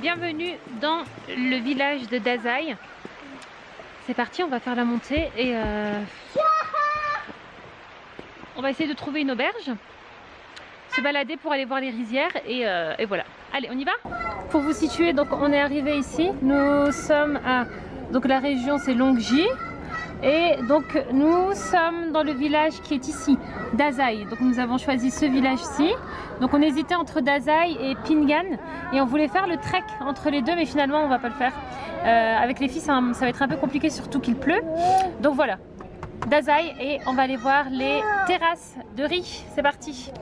bienvenue dans le village de Dazai. C'est parti, on va faire la montée et euh, on va essayer de trouver une auberge, se balader pour aller voir les rizières et, euh, et voilà. Allez, on y va? Pour vous situer, donc on est arrivé ici. Nous sommes à donc la région c'est Longji et donc nous sommes dans le village qui est ici, Dazai. Donc nous avons choisi ce village-ci. Donc on hésitait entre Dazai et Pingan et on voulait faire le trek entre les deux mais finalement on va pas le faire. Euh, avec les filles ça, ça va être un peu compliqué surtout qu'il pleut. Donc voilà, Dazai et on va aller voir les terrasses de riz. C'est parti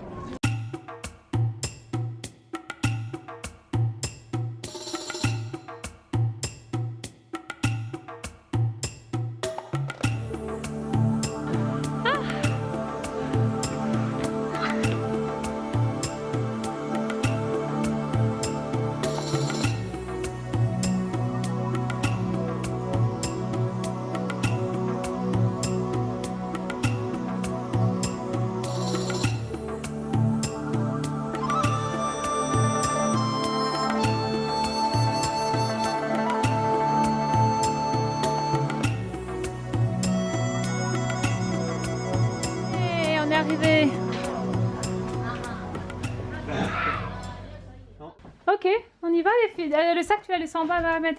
Ok, on y va les filles. Euh, le sac, tu vas laisser en bas, là, Ahmed.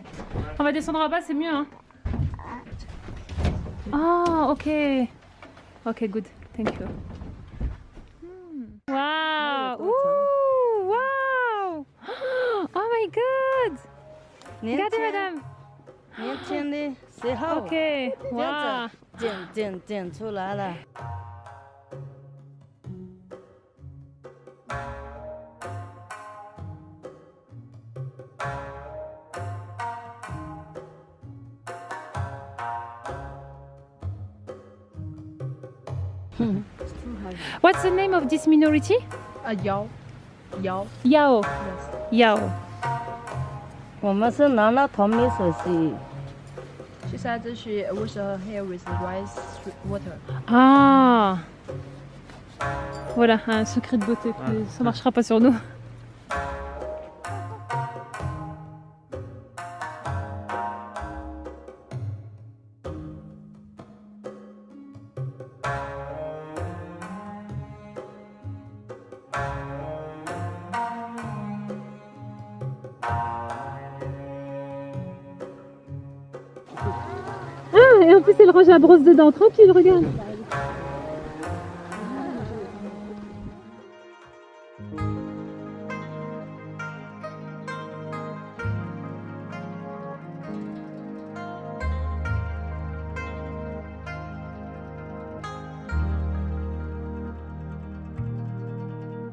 On va descendre en bas, c'est mieux. Oh, ok. Ok, good. Thank you. Wow. Wow. Oh my god. Regardez, madame. Ok. Wow. 剪剪剪出来了。 What's the name of this minority? 啊，摇摇 Yao. ，yes。 Yao. 我们是拿了同米水洗， She said that she wash her hair with rice water. Ah. Voilà, un secret de beauté. mais Ça marchera pas sur nous. En plus elle range la brosse dedans. Tranquille, regarde.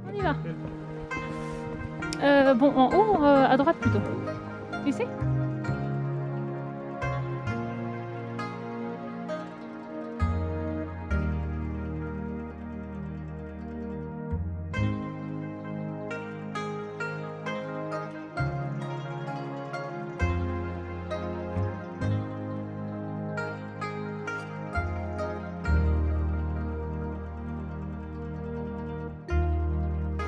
On y va. Euh, bon, en haut, euh, à droite plutôt. Ici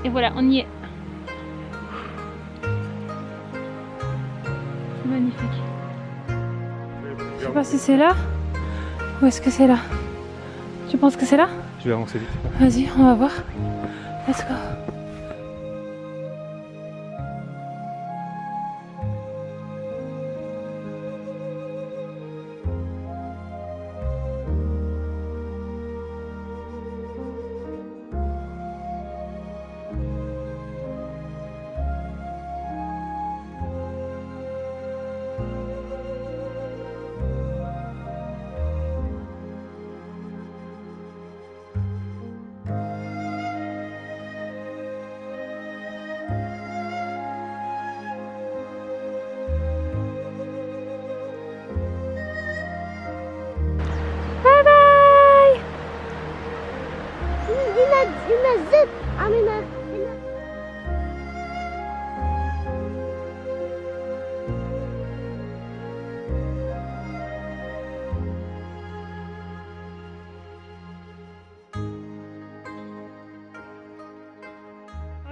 Et voilà, on y est. C'est magnifique. Je sais pas si c'est là. Ou est-ce que c'est là Tu penses que c'est là? Je vais avancer vite. Vas-y, on va voir. Let's go.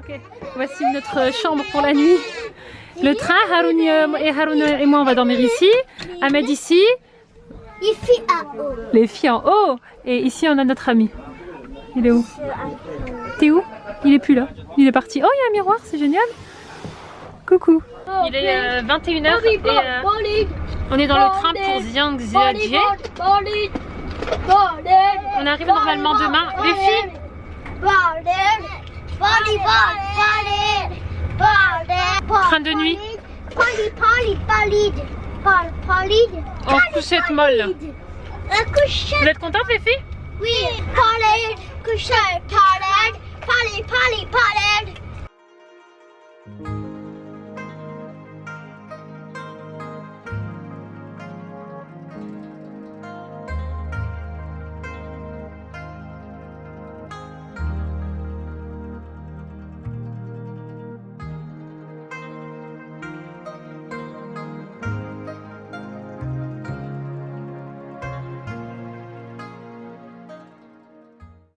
Ok, voici notre chambre pour la nuit. Le train, Haroun et Haroun et moi on va dormir ici. Ahmed ici, haut. les filles en haut. Et ici on a notre ami. Il est où? T'es où? Il est plus là. Il est parti. Oh, il y a un miroir, c'est génial. Coucou. Il est 21h et euh, on est dans le train pour Xiangxiajie. On arrive normalement demain. Les filles, Train de nuit. Polly, Polly, Polly, Polly, Polly. en couchette molle. Vous êtes contentes les filles? Oui, Polly, couchette, Polly, Polly, Polly, Polly.